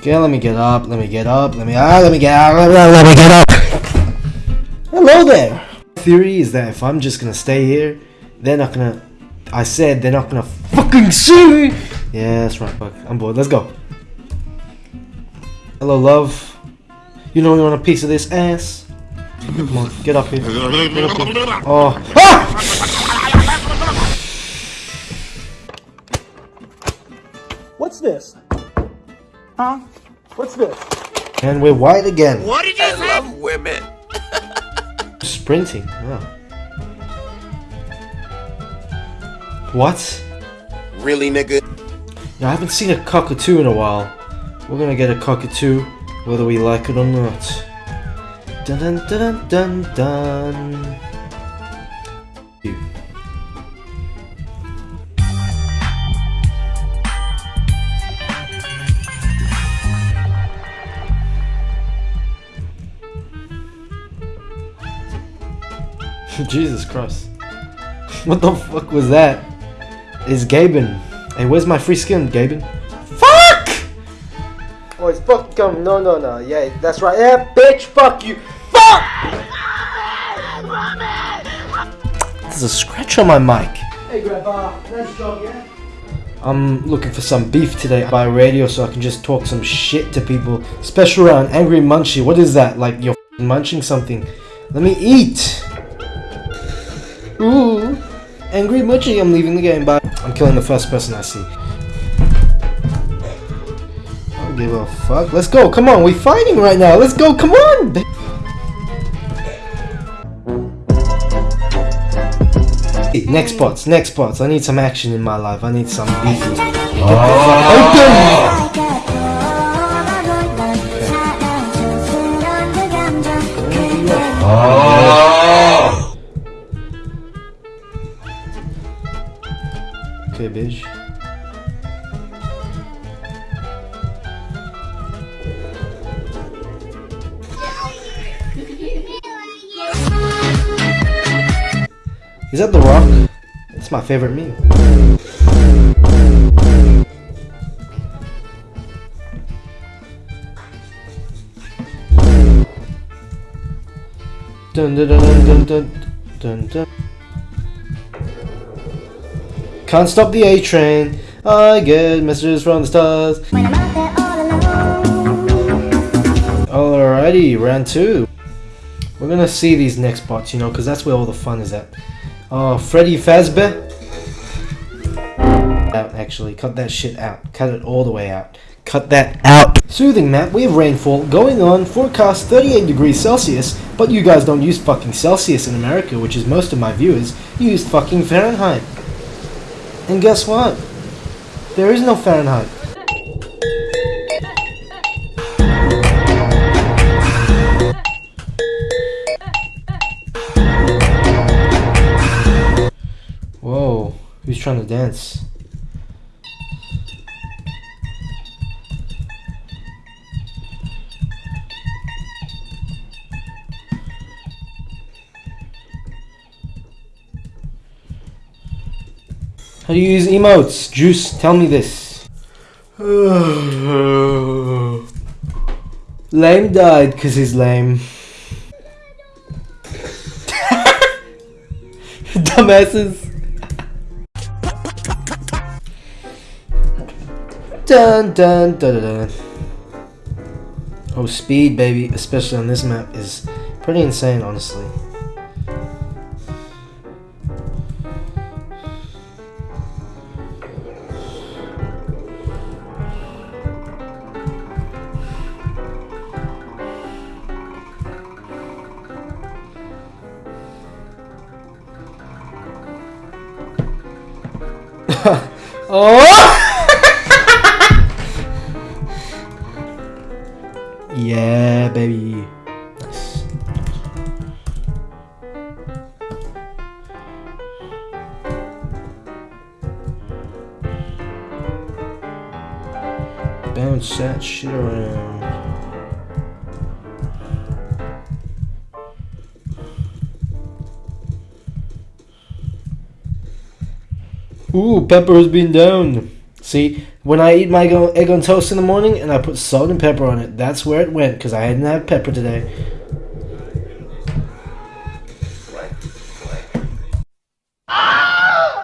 Okay, let me get up. Let me get up. Let me ah, let me get up. Let me, let me get up. Hello there. Theory is that if I'm just gonna stay here, they're not gonna. I said they're not gonna fucking see me. Yeah, that's right. Fuck, I'm bored. Let's go. Hello, love. You know you want a piece of this ass? Come on, get up here. Get up here. Oh. Ah! What's this? Huh? What's this? And we're white again. What did you I say? love women. Sprinting. Oh. What? Really, nigga? Yeah, I haven't seen a cockatoo in a while. We're gonna get a cockatoo, whether we like it or not. Dun dun dun dun dun dun. Jesus Christ. What the fuck was that? It's Gaben. Hey, where's my free skin, Gaben? Fuck! Oh, it's fuck come. No, no, no. Yeah, that's right. Yeah, bitch, fuck you. Fuck! There's a scratch on my mic. Hey, Grandpa. Nice job, yeah? I'm looking for some beef today by radio so I can just talk some shit to people. Special round, Angry Munchie. What is that? Like you're munching something. Let me eat. Ooh. Angry Munchie, I'm leaving the game. Bye. I'm killing the first person I see. I don't give a fuck. Let's go. Come on. We're fighting right now. Let's go. Come on. Next spots, next spots. I need some action in my life. I need some beefy. Oh. Oh. Is that the rock? It's my favorite meme. Dun dun dun dun dun dun dun. Can't stop the A train. I get messages from the stars. Alrighty, round two. We're gonna see these next bots, you know, because that's where all the fun is at. Oh, Freddy Fazbear. Out, actually. Cut that shit out. Cut it all the way out. Cut that out. Soothing map, we have rainfall going on, forecast 38 degrees Celsius, but you guys don't use fucking Celsius in America, which is most of my viewers. You use fucking Fahrenheit. And guess what? There is no Fahrenheit. Trying to dance? How do you use emotes? Juice, tell me this. lame died because he's lame. Dumbasses. Dun dun dun dun dun. Oh, speed, baby, especially on this map, is pretty insane, honestly. oh! Yeah, baby. Bounce that shit around. Ooh, Pepper has been down. See, when I eat my egg on toast in the morning and I put salt and pepper on it, that's where it went because I didn't have pepper today.